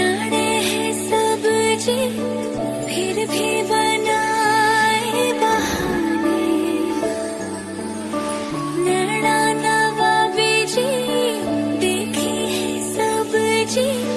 पुराने हैं सब जी। फिर भी बनाए बहाने। नैना नवाबी बना बेजे है सब जी।